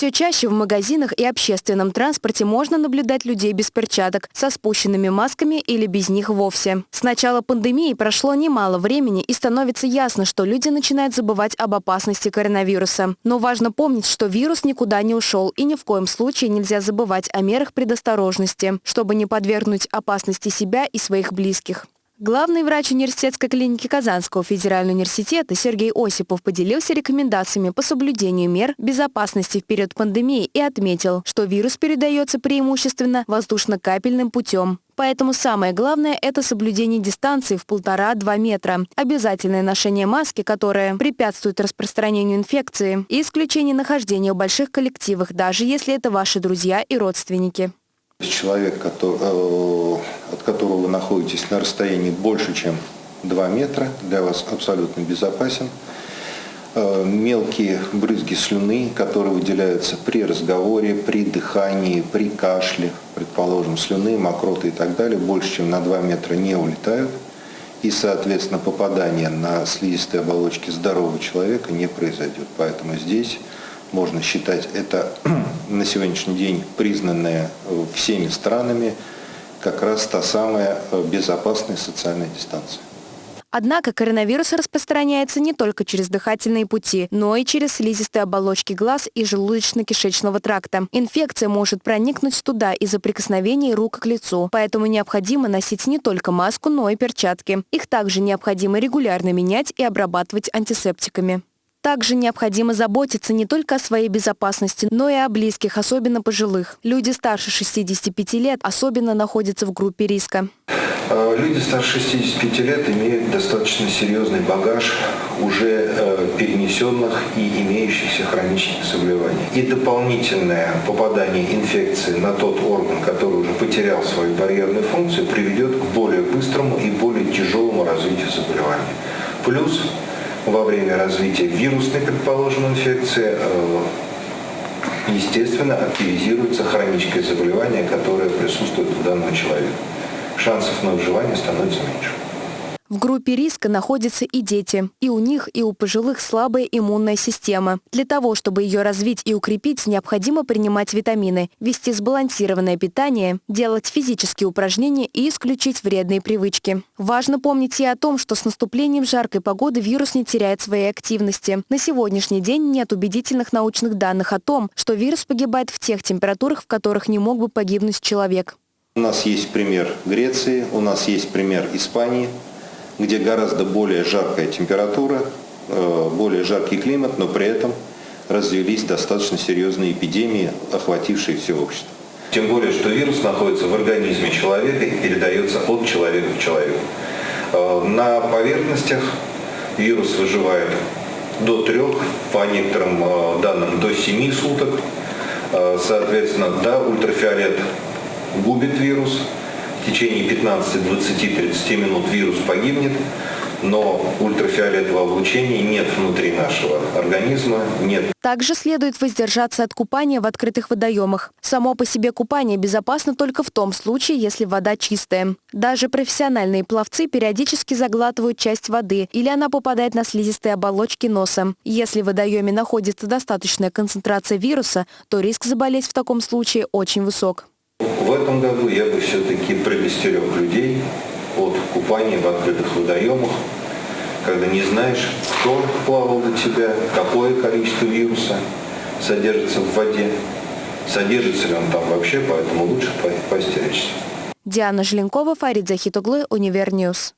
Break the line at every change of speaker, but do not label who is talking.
Все чаще в магазинах и общественном транспорте можно наблюдать людей без перчаток, со спущенными масками или без них вовсе. С начала пандемии прошло немало времени и становится ясно, что люди начинают забывать об опасности коронавируса. Но важно помнить, что вирус никуда не ушел и ни в коем случае нельзя забывать о мерах предосторожности, чтобы не подвергнуть опасности себя и своих близких. Главный врач университетской клиники Казанского федерального университета Сергей Осипов поделился рекомендациями по соблюдению мер безопасности в период пандемии и отметил, что вирус передается преимущественно воздушно-капельным путем. Поэтому самое главное – это соблюдение дистанции в полтора-два метра, обязательное ношение маски, которая препятствует распространению инфекции, и исключение нахождения в больших коллективах, даже если это ваши друзья и родственники.
Человек, который, э, от которого вы находитесь на расстоянии больше, чем 2 метра, для вас абсолютно безопасен. Э, мелкие брызги слюны, которые выделяются при разговоре, при дыхании, при кашле, предположим, слюны, мокроты и так далее, больше, чем на 2 метра не улетают. И, соответственно, попадание на слизистые оболочки здорового человека не произойдет. Поэтому здесь можно считать это на сегодняшний день признанная э, всеми странами как раз та самая э, безопасная социальная дистанция.
Однако коронавирус распространяется не только через дыхательные пути, но и через слизистые оболочки глаз и желудочно-кишечного тракта. Инфекция может проникнуть туда из-за прикосновений рук к лицу, поэтому необходимо носить не только маску, но и перчатки. Их также необходимо регулярно менять и обрабатывать антисептиками. Также необходимо заботиться не только о своей безопасности, но и о близких, особенно пожилых. Люди старше 65 лет особенно находятся в группе риска.
А, люди старше 65 лет имеют достаточно серьезный багаж уже э, перенесенных и имеющихся хронических заболеваний. И дополнительное попадание инфекции на тот орган, который уже потерял свою барьерную функцию, приведет к более быстрому и более тяжелому развитию заболевания. Плюс во время развития вирусной, предположим, инфекции, э, естественно, активизируется хроническое заболевание, которое присутствует у данного человека. Шансов на выживание становится меньше.
В группе риска находятся и дети. И у них, и у пожилых слабая иммунная система. Для того, чтобы ее развить и укрепить, необходимо принимать витамины, вести сбалансированное питание, делать физические упражнения и исключить вредные привычки. Важно помнить и о том, что с наступлением жаркой погоды вирус не теряет своей активности. На сегодняшний день нет убедительных научных данных о том, что вирус погибает в тех температурах, в которых не мог бы погибнуть человек.
У нас есть пример Греции, у нас есть пример Испании где гораздо более жаркая температура, э, более жаркий климат, но при этом развелись достаточно серьезные эпидемии, охватившие все общество. Тем более, что вирус находится в организме человека и передается от человека к человеку. Э, на поверхностях вирус выживает до трех, по некоторым э, данным до 7 суток. Соответственно, да, ультрафиолет губит вирус, в течение 15, 20, 30 минут вирус погибнет, но ультрафиолетового облучения нет внутри нашего организма, нет.
Также следует воздержаться от купания в открытых водоемах. Само по себе купание безопасно только в том случае, если вода чистая. Даже профессиональные пловцы периодически заглатывают часть воды или она попадает на слизистые оболочки носа. Если в водоеме находится достаточная концентрация вируса, то риск заболеть в таком случае очень высок.
В этом году я бы все-таки предостерег людей от купания в открытых водоемах, когда не знаешь, кто плавал до тебя, какое количество вируса содержится в воде, содержится ли он там вообще, поэтому лучше поостеречься.
Диана Желенкова, Фарид Захитуглы, Универньюз.